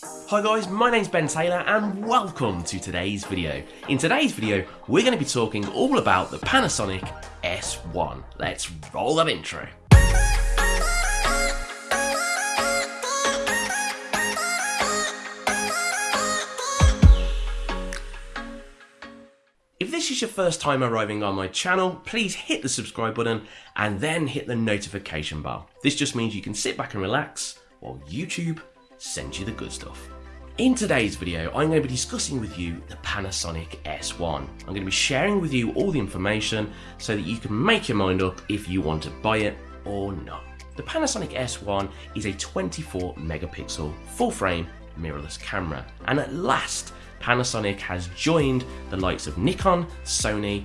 Hi guys, my name's Ben Taylor and welcome to today's video. In today's video, we're going to be talking all about the Panasonic S1. Let's roll that intro. If this is your first time arriving on my channel, please hit the subscribe button and then hit the notification bell. This just means you can sit back and relax while YouTube sends you the good stuff. In today's video, I'm going to be discussing with you the Panasonic S1. I'm going to be sharing with you all the information so that you can make your mind up if you want to buy it or not. The Panasonic S1 is a 24 megapixel full frame mirrorless camera and at last Panasonic has joined the likes of Nikon, Sony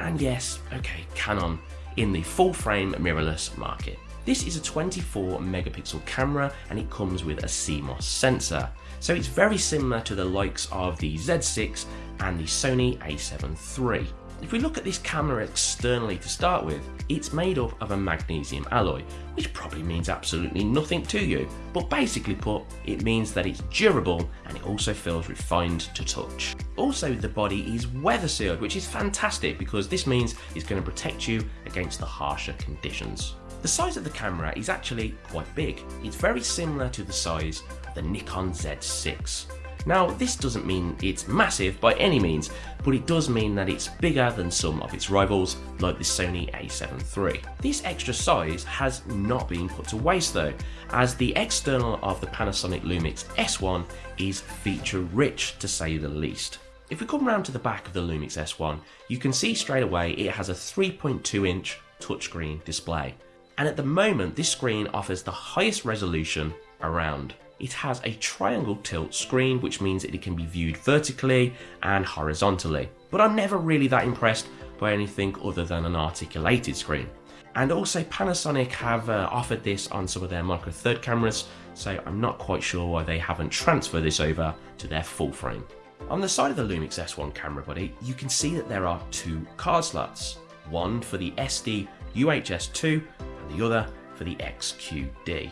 and yes, okay, Canon in the full frame mirrorless market. This is a 24 megapixel camera and it comes with a CMOS sensor. So it's very similar to the likes of the Z6 and the Sony a7 III. If we look at this camera externally to start with, it's made up of a magnesium alloy, which probably means absolutely nothing to you, but basically put, it means that it's durable and it also feels refined to touch. Also, the body is weather sealed, which is fantastic because this means it's going to protect you against the harsher conditions. The size of the camera is actually quite big. It's very similar to the size of the Nikon Z6. Now this doesn't mean it's massive by any means, but it does mean that it's bigger than some of its rivals like the Sony a7 III. This extra size has not been put to waste though, as the external of the Panasonic Lumix S1 is feature rich to say the least. If we come round to the back of the Lumix S1, you can see straight away it has a 3.2 inch touchscreen display and at the moment this screen offers the highest resolution around. It has a triangle tilt screen which means that it can be viewed vertically and horizontally, but I'm never really that impressed by anything other than an articulated screen. And also Panasonic have uh, offered this on some of their micro third cameras, so I'm not quite sure why they haven't transferred this over to their full frame. On the side of the Lumix S1 camera body, you can see that there are two card slots, one for the SD UHS-2 and the other for the XQD.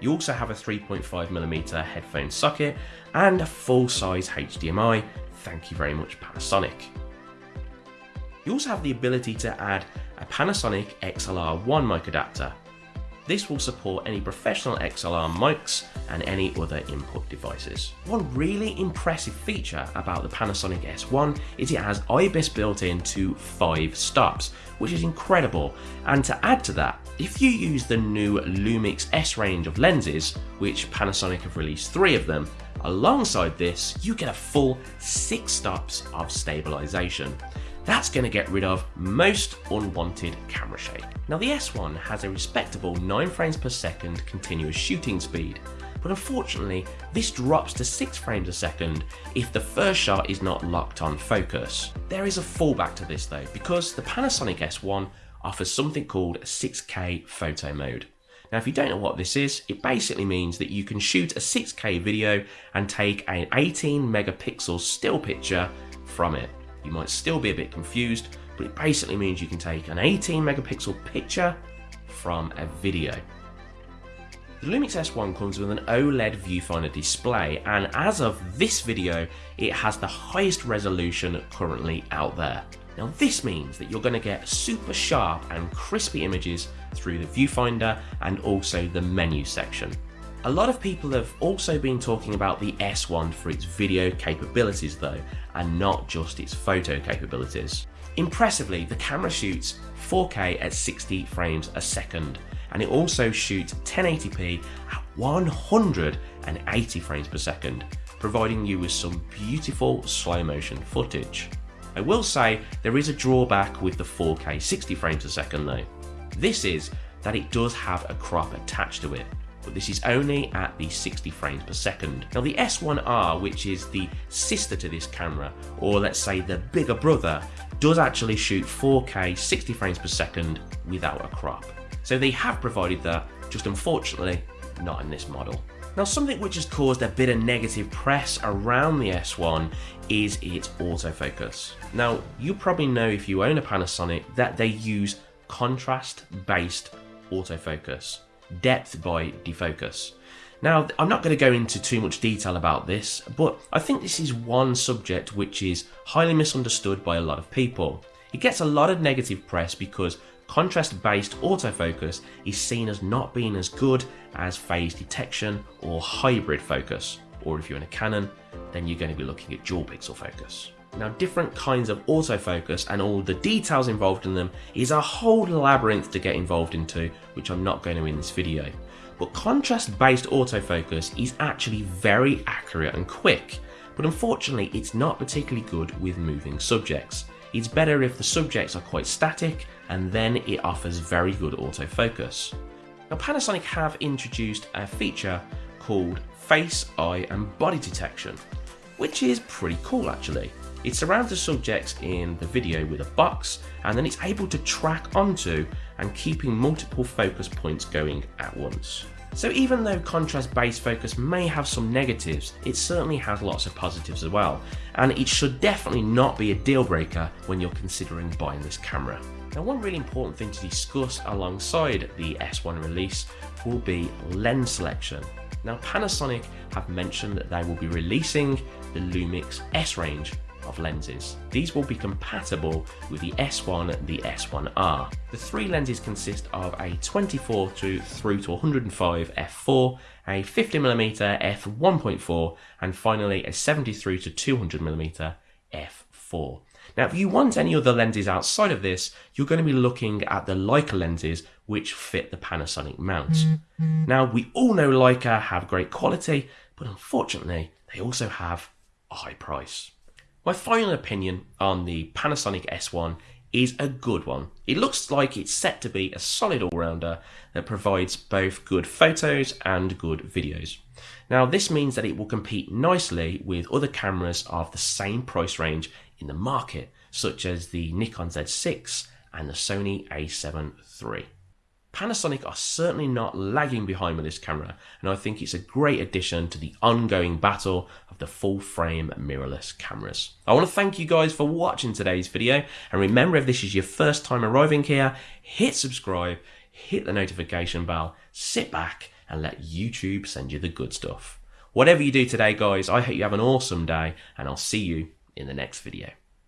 You also have a 3.5mm headphone socket and a full-size HDMI, thank you very much Panasonic. You also have the ability to add a Panasonic XLR1 mic adapter. This will support any professional XLR mics and any other input devices. One really impressive feature about the Panasonic S1 is it has IBIS built in to 5 stops, which is incredible. And to add to that, if you use the new Lumix S range of lenses, which Panasonic have released 3 of them, alongside this you get a full 6 stops of stabilisation. That's going to get rid of most unwanted camera shake. Now the S1 has a respectable 9 frames per second continuous shooting speed, but unfortunately this drops to 6 frames a second if the first shot is not locked on focus. There is a fallback to this though because the Panasonic S1 offers something called 6K photo mode. Now if you don't know what this is, it basically means that you can shoot a 6K video and take an 18 megapixel still picture from it. You might still be a bit confused, but it basically means you can take an 18 megapixel picture from a video. The Lumix S1 comes with an OLED viewfinder display and as of this video it has the highest resolution currently out there. Now this means that you're going to get super sharp and crispy images through the viewfinder and also the menu section. A lot of people have also been talking about the S1 for its video capabilities though, and not just its photo capabilities. Impressively, the camera shoots 4K at 60 frames a second, and it also shoots 1080p at 180 frames per second, providing you with some beautiful slow motion footage. I will say there is a drawback with the 4K 60 frames a second though. This is that it does have a crop attached to it, but this is only at the 60 frames per second. Now the S1R, which is the sister to this camera, or let's say the bigger brother, does actually shoot 4K 60 frames per second without a crop. So they have provided that, just unfortunately not in this model. Now something which has caused a bit of negative press around the S1 is its autofocus. Now you probably know if you own a Panasonic that they use contrast based autofocus, depth by defocus. Now, I'm not going to go into too much detail about this, but I think this is one subject which is highly misunderstood by a lot of people. It gets a lot of negative press because contrast based autofocus is seen as not being as good as phase detection or hybrid focus, or if you're in a Canon, then you're going to be looking at dual pixel focus. Now, different kinds of autofocus and all the details involved in them is a whole labyrinth to get involved into, which I'm not going to in this video. But contrast based autofocus is actually very accurate and quick, but unfortunately, it's not particularly good with moving subjects. It's better if the subjects are quite static and then it offers very good autofocus. Now, Panasonic have introduced a feature called face, eye, and body detection, which is pretty cool actually. It surrounds the subjects in the video with a box and then it's able to track onto and keeping multiple focus points going at once. So even though contrast-based focus may have some negatives, it certainly has lots of positives as well, and it should definitely not be a deal breaker when you're considering buying this camera. Now one really important thing to discuss alongside the S1 release will be lens selection. Now Panasonic have mentioned that they will be releasing the Lumix S range of lenses. These will be compatible with the S1 and the S1R. The three lenses consist of a 24 to through to 105 f4, a 50mm f1.4 and finally a 73 to 200mm f4. Now, if you want any other lenses outside of this, you're going to be looking at the Leica lenses, which fit the Panasonic mount. Mm-hmm. Now, we all know Leica have great quality, but unfortunately, they also have a high price. My final opinion on the Panasonic S1 is a good one. It looks like it's set to be a solid all-rounder that provides both good photos and good videos. Now this means that it will compete nicely with other cameras of the same price range in the market, such as the Nikon Z6 and the Sony a7 III. Panasonic are certainly not lagging behind with this camera, and I think it's a great addition to the ongoing battle of the full frame mirrorless cameras. I want to thank you guys for watching today's video, and remember if this is your first time arriving here, hit subscribe, hit the notification bell, sit back, and let YouTube send you the good stuff. Whatever you do today, guys, I hope you have an awesome day, and I'll see you in the next video.